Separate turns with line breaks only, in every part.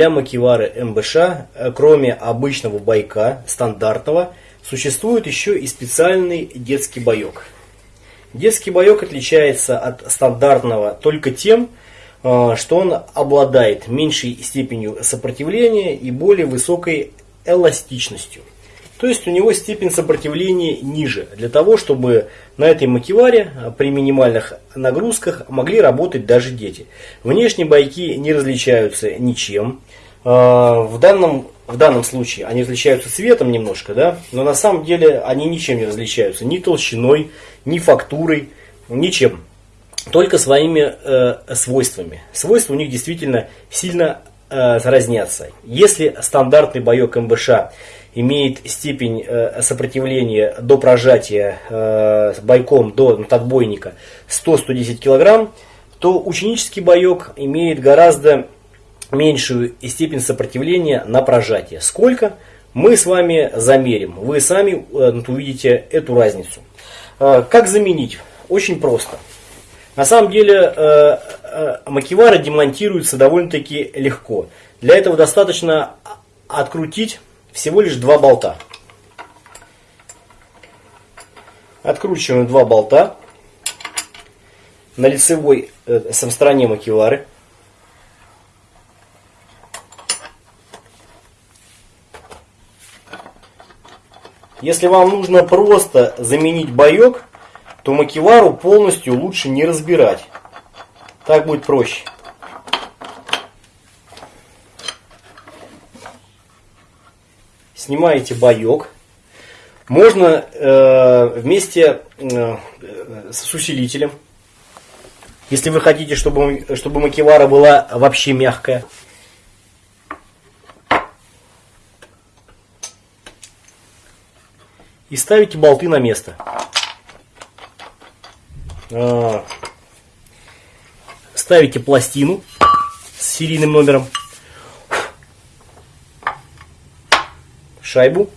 Для макивары МБШ, э, кроме обычного байка, стандартного, существует еще и специальный детский боек. Детский боек отличается от стандартного только тем, э, что он обладает меньшей степенью сопротивления и более высокой эластичностью. То есть у него степень сопротивления ниже, для того, чтобы на этой макеваре при минимальных нагрузках могли работать даже дети. Внешние байки не различаются ничем. А, в данном, в данном случае они различаются цветом немножко, да, но на самом деле они ничем не различаются, ни толщиной, ни фактурой, ничем. Только своими э, свойствами. Свойства у них действительно сильно э, разнятся. Если стандартный боек МБШ имеет степень э, сопротивления до прожатия э, бойком до отбойника 100-110 кг, то ученический боек имеет гораздо меньшую степень сопротивления на прожатие. Сколько? Мы с вами замерим. Вы сами э, увидите эту разницу. Как заменить? Очень просто. На самом деле макевары демонтируются довольно-таки легко. Для этого достаточно открутить всего лишь два болта. Откручиваем два болта на лицевой э, стороне макевары. Если вам нужно просто заменить боек, то макевару полностью лучше не разбирать. Так будет проще. Снимаете боек. Можно э, вместе э, с усилителем, если вы хотите, чтобы, чтобы макевара была вообще мягкая. И ставите болты на место. Э, ставите пластину с серийным номером. Шайбу.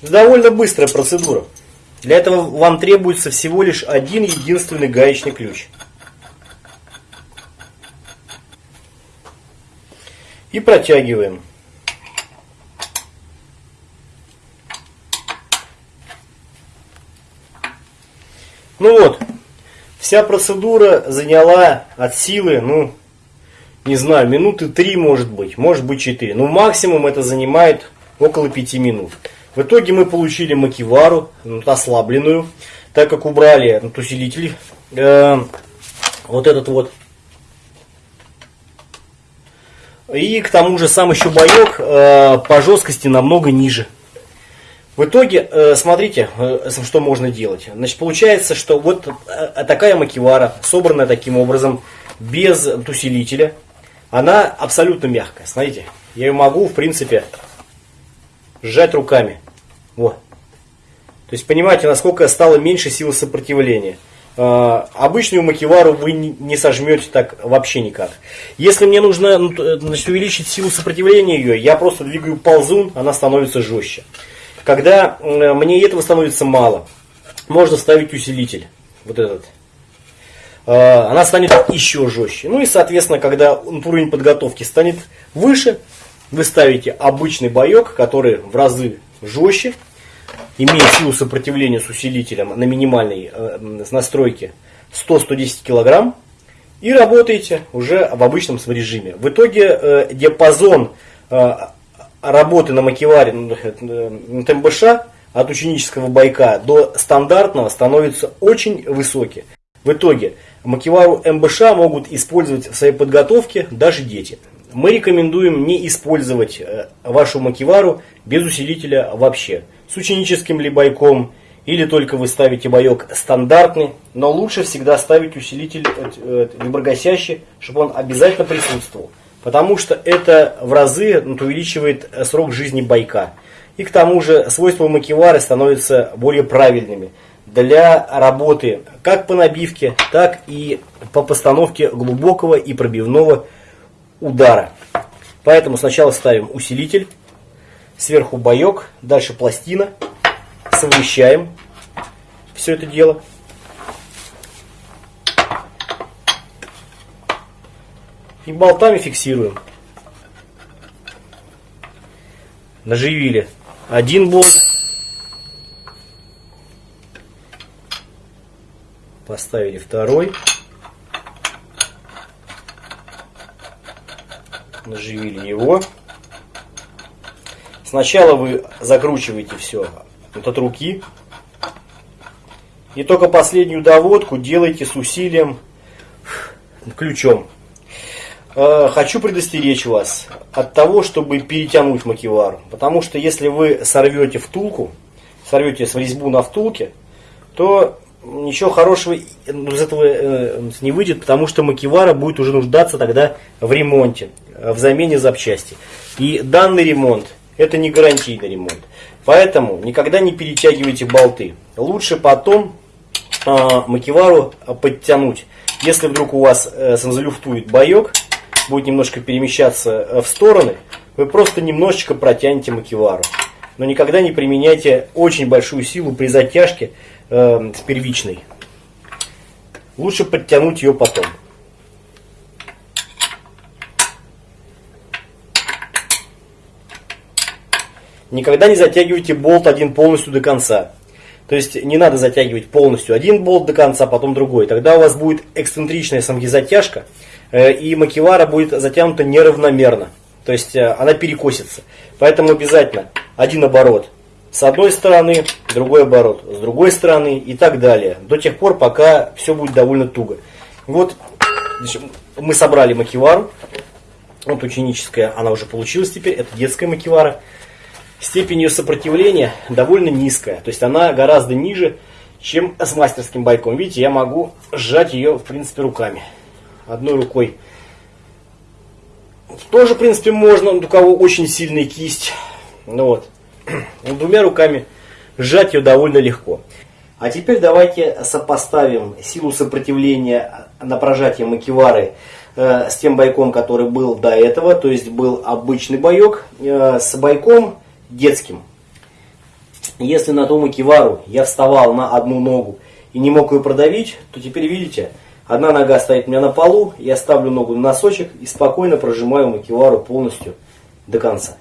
Довольно быстрая процедура. Для этого вам требуется всего лишь один единственный гаечный ключ. И протягиваем. Ну вот, вся процедура заняла от силы, ну, не знаю, минуты три может быть, может быть четыре. Ну, максимум это занимает около пяти минут. В итоге мы получили макивару, ну, ослабленную, так как убрали ну, усилитель, э, вот этот вот. И к тому же сам еще боек э, по жесткости намного ниже. В итоге, э, смотрите, э, что можно делать. Значит, получается, что вот э, такая макивара, собранная таким образом, без усилителя, она абсолютно мягкая. Смотрите, я ее могу, в принципе, сжать руками. Вот. То есть, понимаете, насколько стало меньше силы сопротивления. Обычную макивару вы не сожмете так вообще никак. Если мне нужно ну, значит, увеличить силу сопротивления ее, я просто двигаю ползун, она становится жестче. Когда мне этого становится мало, можно ставить усилитель. Вот этот. А, она станет еще жестче. Ну и, соответственно, когда уровень подготовки станет выше, вы ставите обычный боек, который в разы жестче, имеет силу сопротивления с усилителем на минимальной э, настройке 100-110 кг, и работаете уже в обычном режиме. В итоге э, диапазон э, работы на макеваре, ну, на ТМБШ от ученического байка до стандартного становятся очень высокие. В итоге макевару МБШ могут использовать в своей подготовке даже дети. Мы рекомендуем не использовать э, вашу макевару без усилителя вообще. С ученическим ли байком или только вы ставите боек стандартный, но лучше всегда ставить усилитель виброгасящий, э, чтобы он обязательно присутствовал потому что это в разы увеличивает срок жизни байка. И к тому же свойства макевары становятся более правильными для работы как по набивке, так и по постановке глубокого и пробивного удара. Поэтому сначала ставим усилитель, сверху боек, дальше пластина совмещаем все это дело. И болтами фиксируем. Наживили один болт. Поставили второй. Наживили его. Сначала вы закручиваете все вот от руки. И только последнюю доводку делайте с усилием ключом. Э, хочу предостеречь вас от того, чтобы перетянуть макевару. Потому что если вы сорвете втулку, сорвете с резьбу на втулке, то ничего хорошего из этого э, не выйдет, потому что макевара будет уже нуждаться тогда в ремонте, в замене запчасти. И данный ремонт это не гарантийный ремонт. Поэтому никогда не перетягивайте болты. Лучше потом э, макевару подтянуть. Если вдруг у вас э, санзалюфтует боек, будет немножко перемещаться э, в стороны, вы просто немножечко протянете макевару. Но никогда не применяйте очень большую силу при затяжке э, с первичной. Лучше подтянуть ее потом. Никогда не затягивайте болт один полностью до конца. То есть не надо затягивать полностью один болт до конца, потом другой. Тогда у вас будет эксцентричная самки-затяжка, э, и макевара будет затянута неравномерно. То есть э, она перекосится. Поэтому обязательно один оборот с одной стороны, другой оборот с другой стороны и так далее. До тех пор, пока все будет довольно туго. Вот мы собрали макевару. Вот ученическая, она уже получилась теперь. Это детская макевара степень ее сопротивления довольно низкая. То есть она гораздо ниже, чем с мастерским байком. Видите, я могу сжать ее, в принципе, руками. Одной рукой. Тоже, в принципе, можно, у кого очень сильная кисть. Ну вот. Двумя руками сжать ее довольно легко. А теперь давайте сопоставим силу сопротивления на прожатие макевары э, с тем байком, который был до этого. То есть был обычный байок э, с байком детским. Если на том кивару я вставал на одну ногу и не мог ее продавить, то теперь видите, одна нога стоит у меня на полу, я ставлю ногу на носочек и спокойно прожимаю макевару полностью до конца.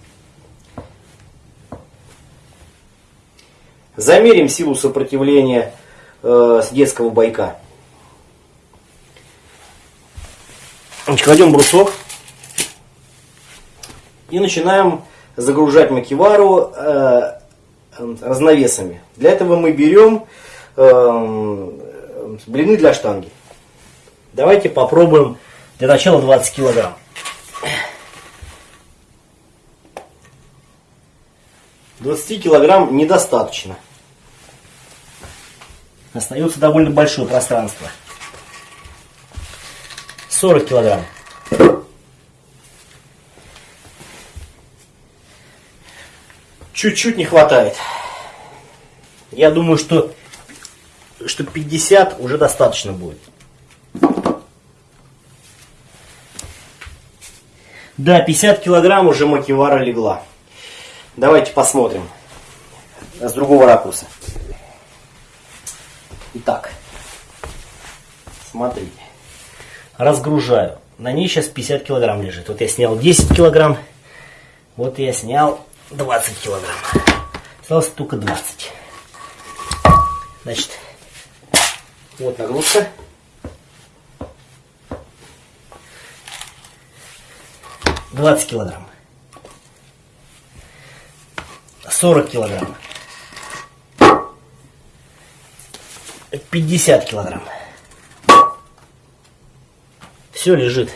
Замерим силу сопротивления э, с детского байка. Кладем брусок и начинаем загружать макевару э, разновесами. Для этого мы берем э, блины для штанги. Давайте попробуем для начала 20 килограмм. Двадцати килограмм недостаточно. Остается довольно большое пространство. 40 килограмм. чуть-чуть не хватает. Я думаю, что, что 50 уже достаточно будет. Да, 50 килограмм уже макевара легла. Давайте посмотрим с другого ракурса. Итак, смотрите. Разгружаю. На ней сейчас 50 килограмм лежит. Вот я снял 10 килограмм. Вот я снял 20 килограмм. Осталось только 20. Значит, вот нагрузка. Двадцать килограмм. Сорок килограмм. Пятьдесят килограмм. Все лежит.